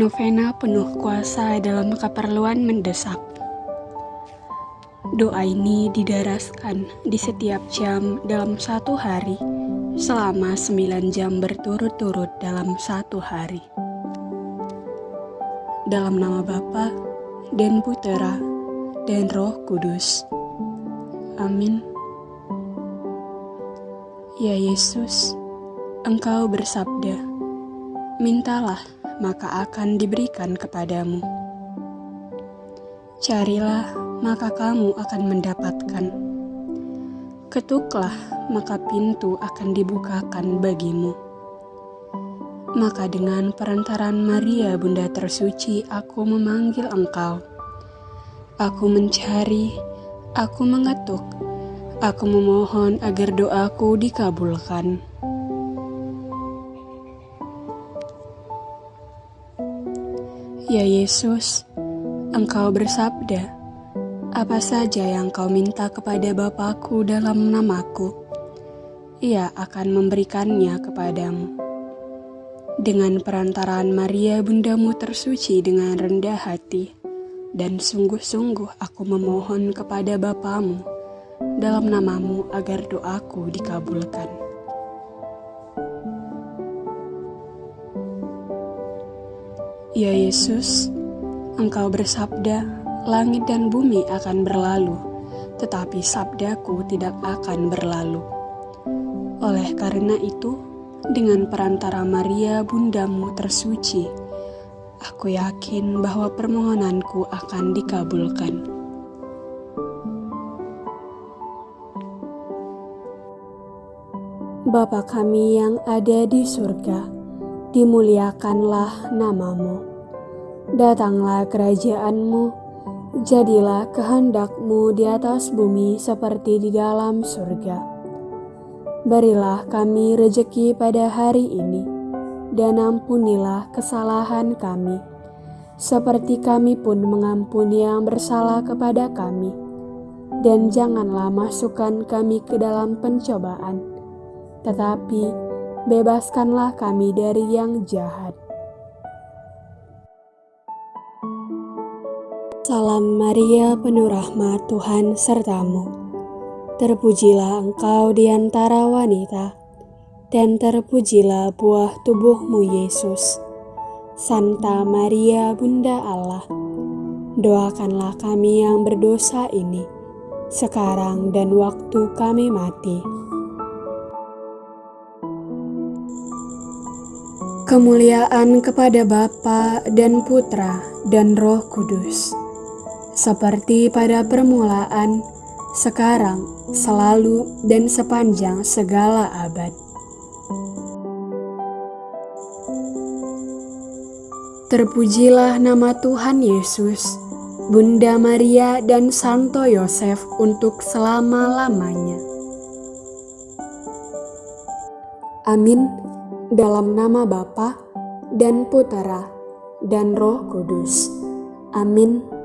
Novena penuh kuasa dalam keperluan mendesak. Doa ini didaraskan di setiap jam dalam satu hari selama sembilan jam berturut-turut dalam satu hari. Dalam nama Bapa dan Putera dan Roh Kudus. Amin. Ya Yesus, Engkau bersabda, "Mintalah, maka akan diberikan kepadamu. Carilah, maka kamu akan mendapatkan. Ketuklah, maka pintu akan dibukakan bagimu. Maka dengan perantaran Maria Bunda Tersuci aku memanggil engkau. Aku mencari, aku mengetuk, aku memohon agar doaku dikabulkan. Ya Yesus, Engkau bersabda, apa saja yang kau minta kepada Bapakku dalam namaku, ia akan memberikannya kepadamu. Dengan perantaraan Maria bundamu tersuci dengan rendah hati, dan sungguh-sungguh aku memohon kepada Bapamu dalam namamu agar doaku dikabulkan. Ya Yesus, Engkau bersabda, langit dan bumi akan berlalu, tetapi sabdaku tidak akan berlalu. Oleh karena itu, dengan perantara Maria bundamu tersuci, aku yakin bahwa permohonanku akan dikabulkan. Bapa kami yang ada di surga, dimuliakanlah namamu. Datanglah kerajaanmu, Jadilah kehendakmu di atas bumi seperti di dalam surga. Berilah kami rejeki pada hari ini, dan ampunilah kesalahan kami, seperti kami pun mengampuni yang bersalah kepada kami. Dan janganlah masukkan kami ke dalam pencobaan, tetapi bebaskanlah kami dari yang jahat. Salam Maria, penuh rahmat Tuhan sertamu. Terpujilah engkau di antara wanita, dan terpujilah buah tubuhmu Yesus. Santa Maria, Bunda Allah, doakanlah kami yang berdosa ini, sekarang dan waktu kami mati. Kemuliaan kepada Bapa dan Putra dan Roh Kudus seperti pada permulaan, sekarang, selalu, dan sepanjang segala abad. Terpujilah nama Tuhan Yesus, Bunda Maria, dan Santo Yosef untuk selama-lamanya. Amin. Dalam nama Bapa dan Putera dan Roh Kudus. Amin.